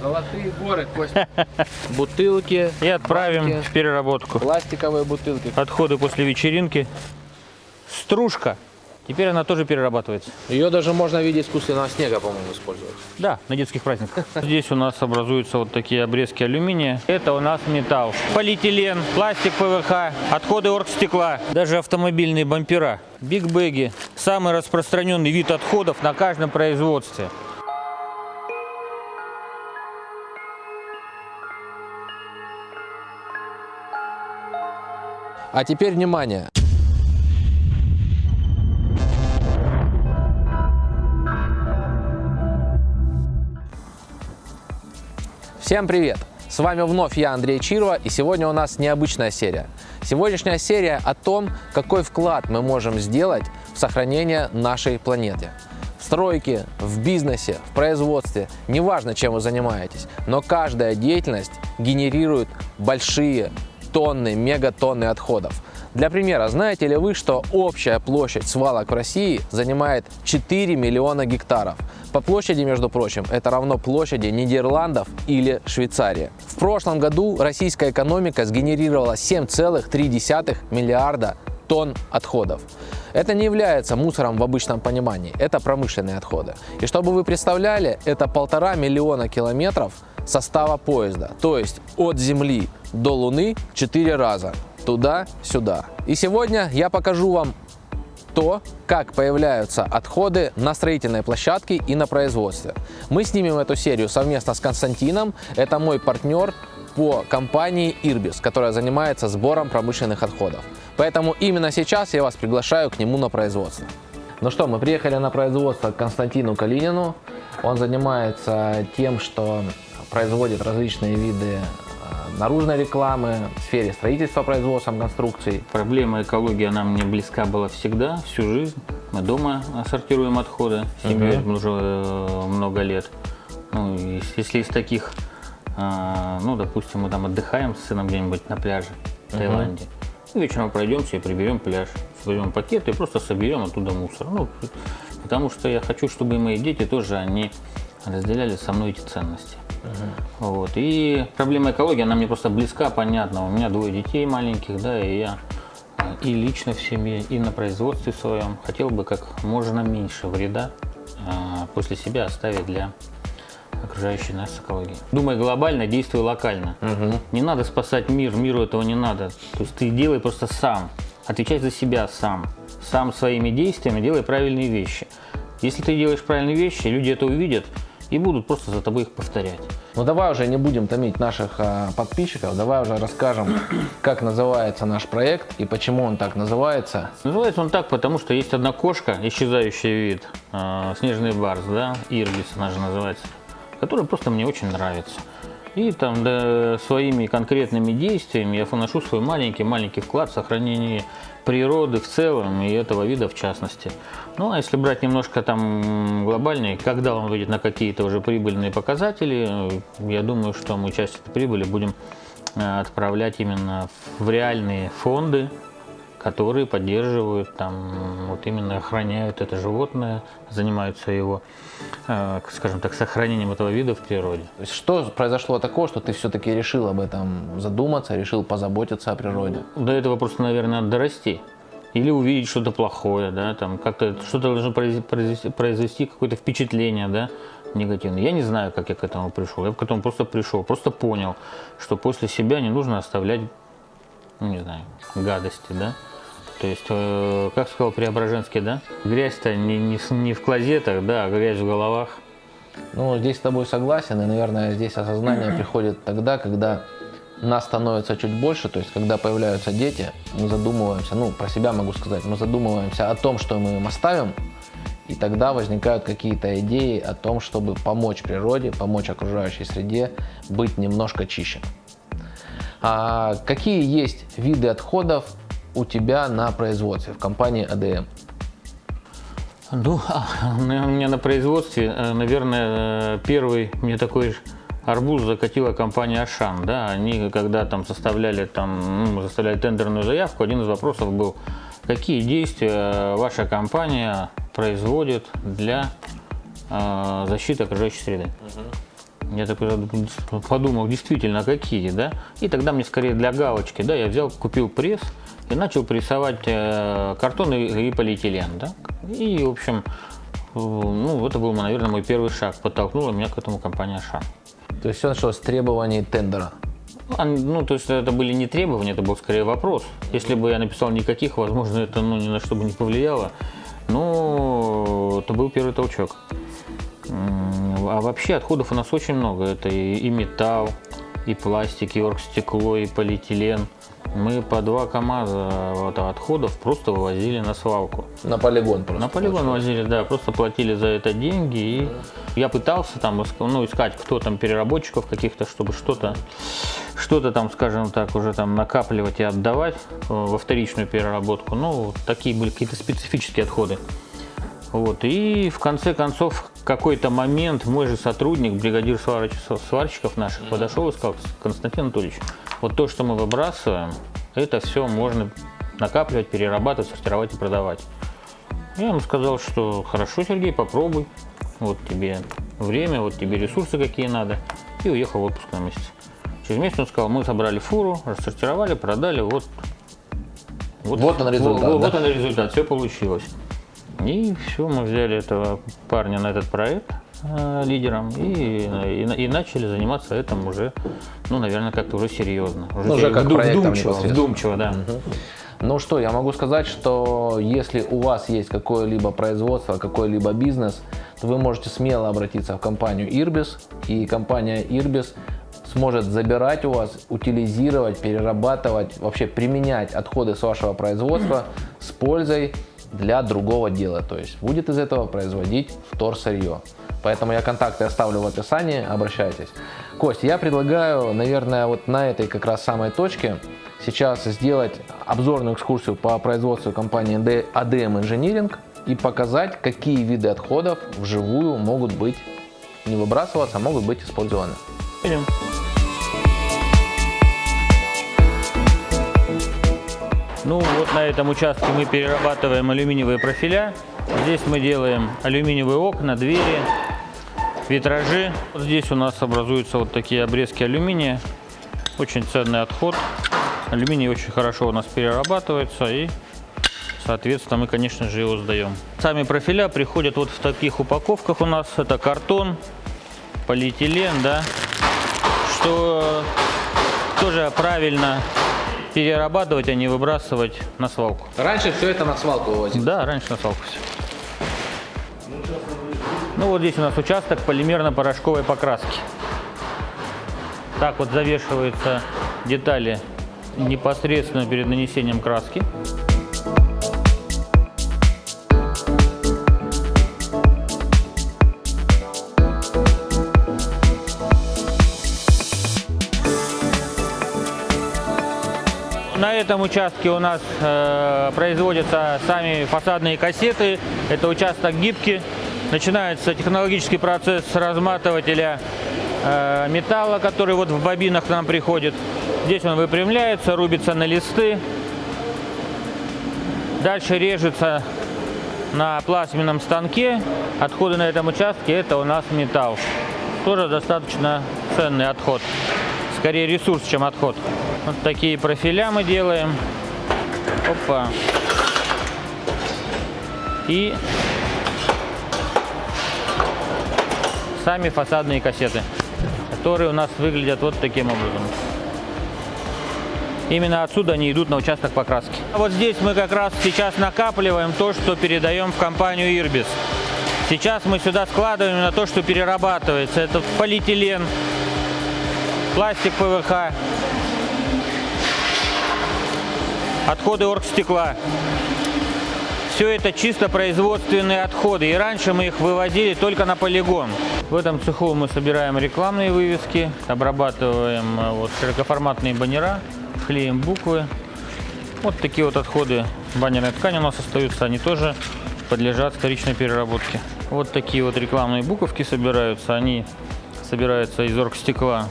Золотые горы, Костя. Бутылки. И отправим банки, в переработку. Пластиковые бутылки. Отходы после вечеринки. Стружка. Теперь она тоже перерабатывается. Ее даже можно в виде искусственного снега, по-моему, использовать. Да, на детских праздниках. Здесь у нас образуются вот такие обрезки алюминия. Это у нас металл. Полиэтилен, пластик ПВХ, отходы оргстекла, даже автомобильные бампера. Бигбеги. Самый распространенный вид отходов на каждом производстве. А теперь внимание. Всем привет! С вами вновь я, Андрей Чирова, и сегодня у нас необычная серия. Сегодняшняя серия о том, какой вклад мы можем сделать в сохранение нашей планеты. В стройке, в бизнесе, в производстве, неважно, чем вы занимаетесь, но каждая деятельность генерирует большие тонны, мегатонны отходов. Для примера, знаете ли вы, что общая площадь свалок в России занимает 4 миллиона гектаров? По площади, между прочим, это равно площади Нидерландов или Швейцарии. В прошлом году российская экономика сгенерировала 7,3 миллиарда тонн отходов. Это не является мусором в обычном понимании, это промышленные отходы. И чтобы вы представляли, это полтора миллиона километров состава поезда, то есть от Земли до Луны 4 раза, туда-сюда. И сегодня я покажу вам то, как появляются отходы на строительной площадке и на производстве. Мы снимем эту серию совместно с Константином, это мой партнер по компании Irbis, которая занимается сбором промышленных отходов. Поэтому именно сейчас я вас приглашаю к нему на производство. Ну что, мы приехали на производство к Константину Калинину. Он занимается тем, что производит различные виды э, наружной рекламы в сфере строительства, производства, конструкций. Проблема экологии, она мне близка была всегда, всю жизнь. Мы дома сортируем отходы, семьей Мгм. уже э, много лет. Ну, если из таких, а, ну, допустим, мы там отдыхаем с сыном где-нибудь на пляже в Мгм. Таиланде, и вечером пройдемся и приберем пляж, соберем пакеты и просто соберем оттуда мусор. Ну, потому что я хочу, чтобы мои дети тоже, они разделяли со мной эти ценности. Вот. И проблема экологии, она мне просто близка, понятна. У меня двое детей маленьких, да, и я э, и лично в семье, и на производстве своем хотел бы как можно меньше вреда э, после себя оставить для окружающей нас экологии. Думай глобально, действуй локально. Не надо спасать мир, миру этого не надо. То есть ты делай просто сам, отвечай за себя сам. Сам своими действиями делай правильные вещи. Если ты делаешь правильные вещи, люди это увидят и будут просто за тобой их повторять. Ну давай уже не будем томить наших а, подписчиков, давай уже расскажем, как называется наш проект и почему он так называется. Называется он так, потому что есть одна кошка, исчезающий вид, э, снежный барс, да, ирбис она же называется, которая просто мне очень нравится. И там да, своими конкретными действиями я вношу свой маленький-маленький вклад в сохранение природы в целом и этого вида в частности. Ну а если брать немножко там глобальнее, когда он выйдет на какие-то уже прибыльные показатели, я думаю, что мы часть этой прибыли будем э, отправлять именно в реальные фонды, которые поддерживают, там, вот именно охраняют это животное, занимаются его, э, скажем так, сохранением этого вида в природе. Что произошло такого, что ты все-таки решил об этом задуматься, решил позаботиться о природе? До этого просто, наверное, надо дорасти. Или увидеть что-то плохое, да, там как-то что-то должно произвести, произвести, произвести какое-то впечатление, да, негативное. Я не знаю, как я к этому пришел. Я к этому просто пришел, просто понял, что после себя не нужно оставлять, ну, не знаю, гадости, да. То есть, э, как сказал Преображенский, да, грязь-то не, не, не в клозетах, да, а грязь в головах. Ну, здесь с тобой согласен, и, наверное, здесь осознание приходит тогда, когда нас становится чуть больше, то есть, когда появляются дети, мы задумываемся, ну, про себя могу сказать, мы задумываемся о том, что мы им оставим, и тогда возникают какие-то идеи о том, чтобы помочь природе, помочь окружающей среде быть немножко чище. А какие есть виды отходов у тебя на производстве в компании АДМ? Ну, а, у меня на производстве, э, наверное, э, первый мне такой арбуз закатила компания Ашан, да, они когда там составляли там, ну, составляли тендерную заявку, один из вопросов был, какие действия ваша компания производит для э, защиты окружающей среды. Я такой подумал, действительно, какие, да? И тогда мне скорее для галочки, да, я взял, купил пресс и начал прессовать э, картон и, и полиэтилен, да? И, в общем, э, ну, это был, наверное, мой первый шаг, подтолкнула меня к этому компания «Шан». То есть все началось с требований тендера? Ну, то есть это были не требования, это был скорее вопрос. Если бы я написал никаких, возможно, это ну, ни на что бы не повлияло. Но это был первый толчок. А вообще отходов у нас очень много. Это и, и металл, и пластик, и оргстекло, и полиэтилен. Мы по два КАМАЗа вот, отходов просто вывозили на свалку. На полигон просто? На полигон возили, да, просто платили за это деньги. И я пытался там ну, искать, кто там переработчиков каких-то, чтобы что-то что-то там, скажем так, уже там накапливать и отдавать э, во вторичную переработку. Ну, такие были какие-то специфические отходы. Вот. И в конце концов, какой-то момент мой же сотрудник, бригадир сварщиков наших, подошел и сказал, Константин Анатольевич, вот то, что мы выбрасываем, это все можно накапливать, перерабатывать, сортировать и продавать. Я ему сказал, что хорошо, Сергей, попробуй. Вот тебе время, вот тебе ресурсы какие надо. И уехал в отпуск на месяц. Через месяц он сказал, мы собрали фуру, рассортировали, продали, вот. Вот, вот он результат. Вот, да? вот он результат, все получилось. И все, мы взяли этого парня на этот проект э, лидером и, и, и начали заниматься этим уже, ну, наверное, как-то уже серьезно. Уже, ну, уже как вдум, вдумчиво, вдумчиво, да. Угу. Ну что, я могу сказать, что если у вас есть какое-либо производство, какой-либо бизнес, то вы можете смело обратиться в компанию Irbis, и компания Irbis сможет забирать у вас, утилизировать, перерабатывать, вообще применять отходы с вашего производства с пользой для другого дела. То есть будет из этого производить вторсырье. Поэтому я контакты оставлю в описании, обращайтесь. Кость, я предлагаю, наверное, вот на этой как раз самой точке сейчас сделать обзорную экскурсию по производству компании ADM Engineering и показать, какие виды отходов вживую могут быть не выбрасываться, а могут быть использованы. Идем. Ну вот на этом участке мы перерабатываем алюминиевые профиля. Здесь мы делаем алюминиевые окна, двери, витражи. Вот здесь у нас образуются вот такие обрезки алюминия. Очень ценный отход. Алюминий очень хорошо у нас перерабатывается и соответственно мы конечно же его сдаем. Сами профиля приходят вот в таких упаковках у нас. Это картон, полиэтилен, да, что тоже правильно перерабатывать, а не выбрасывать на свалку. Раньше все это на свалку вывозили? Да, раньше на свалку все. Ну вот здесь у нас участок полимерно-порошковой покраски. Так вот завешиваются детали непосредственно перед нанесением краски. Этом участке у нас э, производятся сами фасадные кассеты. Это участок гибкий. Начинается технологический процесс разматывателя э, металла, который вот в бобинах к нам приходит. Здесь он выпрямляется, рубится на листы. Дальше режется на плазменном станке. Отходы на этом участке это у нас металл. Тоже достаточно ценный отход. Скорее ресурс, чем отход. Вот такие профиля мы делаем. Опа. И сами фасадные кассеты, которые у нас выглядят вот таким образом. Именно отсюда они идут на участок покраски. А вот здесь мы как раз сейчас накапливаем то, что передаем в компанию Irbis. Сейчас мы сюда складываем на то, что перерабатывается. Это полиэтилен, пластик ПВХ, отходы оргстекла. Все это чисто производственные отходы, и раньше мы их вывозили только на полигон. В этом цеху мы собираем рекламные вывески, обрабатываем э, вот, широкоформатные баннера, клеим буквы. Вот такие вот отходы баннерной ткани у нас остаются, они тоже подлежат вторичной переработке. Вот такие вот рекламные буковки собираются, они собираются из оргстекла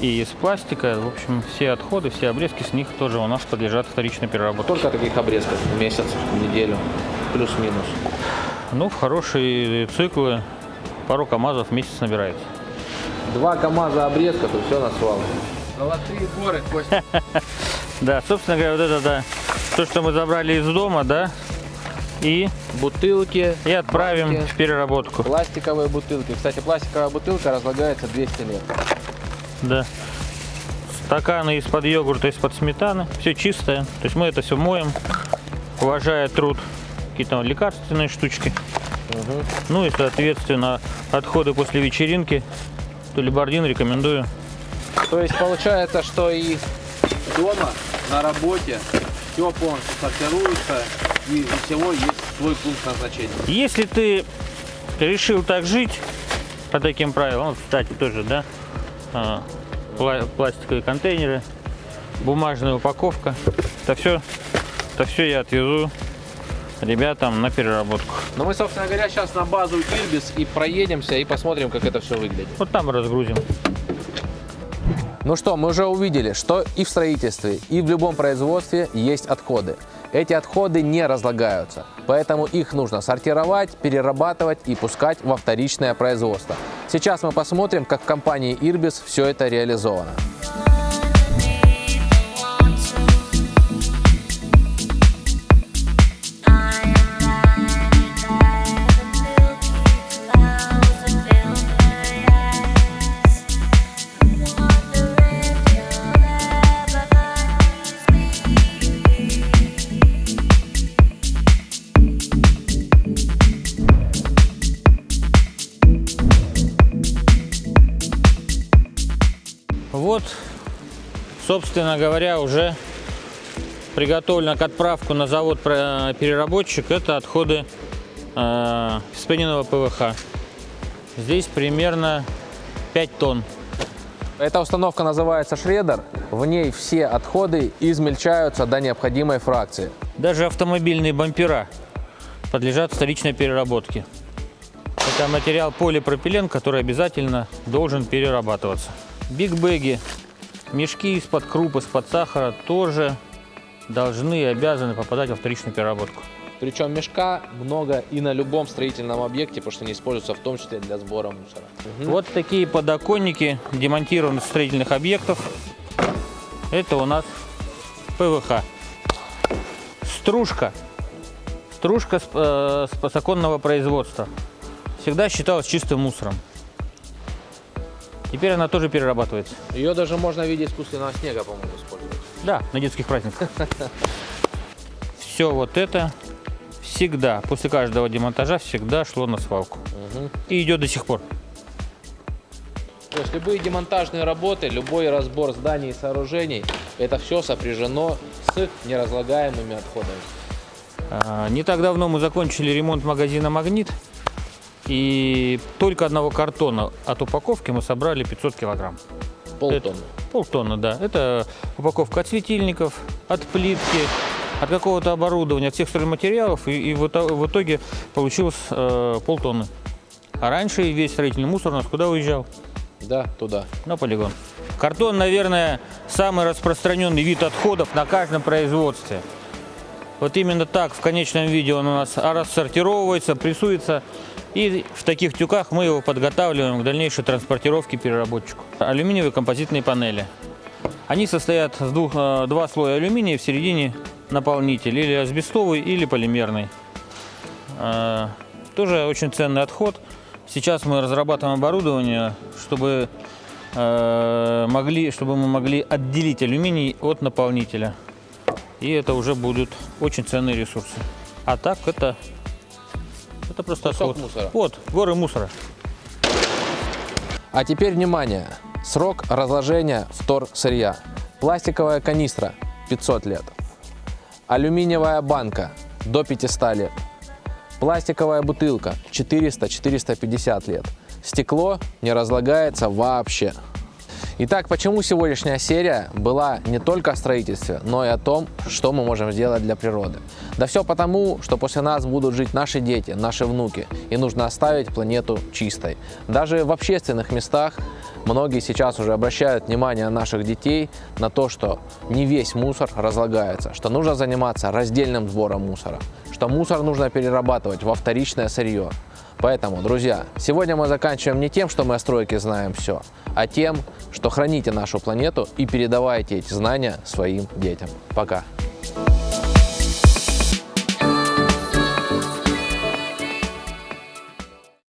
и из пластика. В общем, все отходы, все обрезки с них тоже у нас подлежат вторичной переработке. Сколько таких обрезков в месяц, в неделю, плюс-минус? Ну, в хорошие циклы пару КАМАЗов в месяц набирается. Два КАМАЗа обрезка, тут все на свалке. Золотые горы, Костя. Да, собственно говоря, вот это, да, то, что мы забрали из дома, да, и, Бутылки. и отправим банки, в переработку. Пластиковые бутылки. Кстати, пластиковая бутылка разлагается 200 лет. Да. Стаканы из-под йогурта, из-под сметаны. Все чистое. То есть мы это все моем, уважая труд. Какие-то лекарственные штучки. Ну и, соответственно, отходы после вечеринки. Тулибардин рекомендую. То есть получается, что и дома, на работе, все полностью сортируется, и у всего есть свой пункт назначения. Если ты решил так жить по таким правилам, кстати, тоже, да, пластиковые контейнеры, бумажная упаковка, это все, это все я отвезу ребятам на переработку. Но мы, собственно говоря, сейчас на базу Ирбис и проедемся и посмотрим, как это все выглядит. Вот там разгрузим. Ну что, мы уже увидели, что и в строительстве, и в любом производстве есть отходы. Эти отходы не разлагаются, поэтому их нужно сортировать, перерабатывать и пускать во вторичное производство. Сейчас мы посмотрим, как в компании Ирбис все это реализовано. Собственно говоря, уже приготовлено к отправку на завод переработчик. Это отходы э, вспененного ПВХ. Здесь примерно 5 тонн. Эта установка называется шредер. В ней все отходы измельчаются до необходимой фракции. Даже автомобильные бампера подлежат вторичной переработке. Это материал полипропилен, который обязательно должен перерабатываться. Бигбеги, мешки из-под круп, из-под сахара тоже должны и обязаны попадать во вторичную переработку. Причем мешка много и на любом строительном объекте, потому что они используются в том числе для сбора мусора. Вот такие подоконники демонтированы с строительных объектов. Это у нас ПВХ. Стружка. Стружка с, э, с законного производства. Всегда считалась чистым мусором. Теперь она тоже перерабатывается. Ее даже можно в виде искусственного снега, по-моему, использовать. Да, на детских праздниках. Все вот это всегда, после каждого демонтажа, всегда шло на свалку. И идет до сих пор. То есть любые демонтажные работы, любой разбор зданий и сооружений, это все сопряжено с неразлагаемыми отходами. А, Не так давно мы закончили ремонт магазина «Магнит». И только одного картона от упаковки мы собрали 500 килограмм. Полтонны. Полтонны, да. Это упаковка от светильников, от плитки, от какого-то оборудования, от всех стройматериалов. И, и в итоге получилось э, полтонны. А раньше весь строительный мусор у нас куда уезжал? Да, туда. На полигон. Картон, наверное, самый распространенный вид отходов на каждом производстве. Вот именно так в конечном виде он у нас рассортировывается, прессуется. И в таких тюках мы его подготавливаем к дальнейшей транспортировке переработчику. Алюминиевые композитные панели. Они состоят с двух, э, два слоя алюминия, в середине наполнитель, или асбестовый, или полимерный. Э, Тоже очень ценный отход. Сейчас мы разрабатываем оборудование, чтобы, э, могли, чтобы мы могли отделить алюминий от наполнителя. И это уже будут очень ценные ресурсы. А так это, это просто Кусок отход. мусора. Вот, горы мусора. А теперь внимание! Срок разложения втор сырья. Пластиковая канистра 500 лет. Алюминиевая банка до 500 лет. Пластиковая бутылка 400-450 лет. Стекло не разлагается вообще. Итак, почему сегодняшняя серия была не только о строительстве, но и о том, что мы можем сделать для природы? Да все потому, что после нас будут жить наши дети, наши внуки, и нужно оставить планету чистой. Даже в общественных местах многие сейчас уже обращают внимание наших детей на то, что не весь мусор разлагается, что нужно заниматься раздельным сбором мусора, что мусор нужно перерабатывать во вторичное сырье. Поэтому, друзья, сегодня мы заканчиваем не тем, что мы о стройке знаем все, а тем, что храните нашу планету и передавайте эти знания своим детям. Пока!